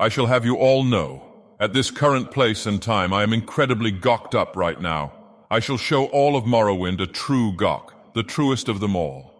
I shall have you all know. At this current place and time, I am incredibly gawked up right now. I shall show all of Morrowind a true gawk, the truest of them all.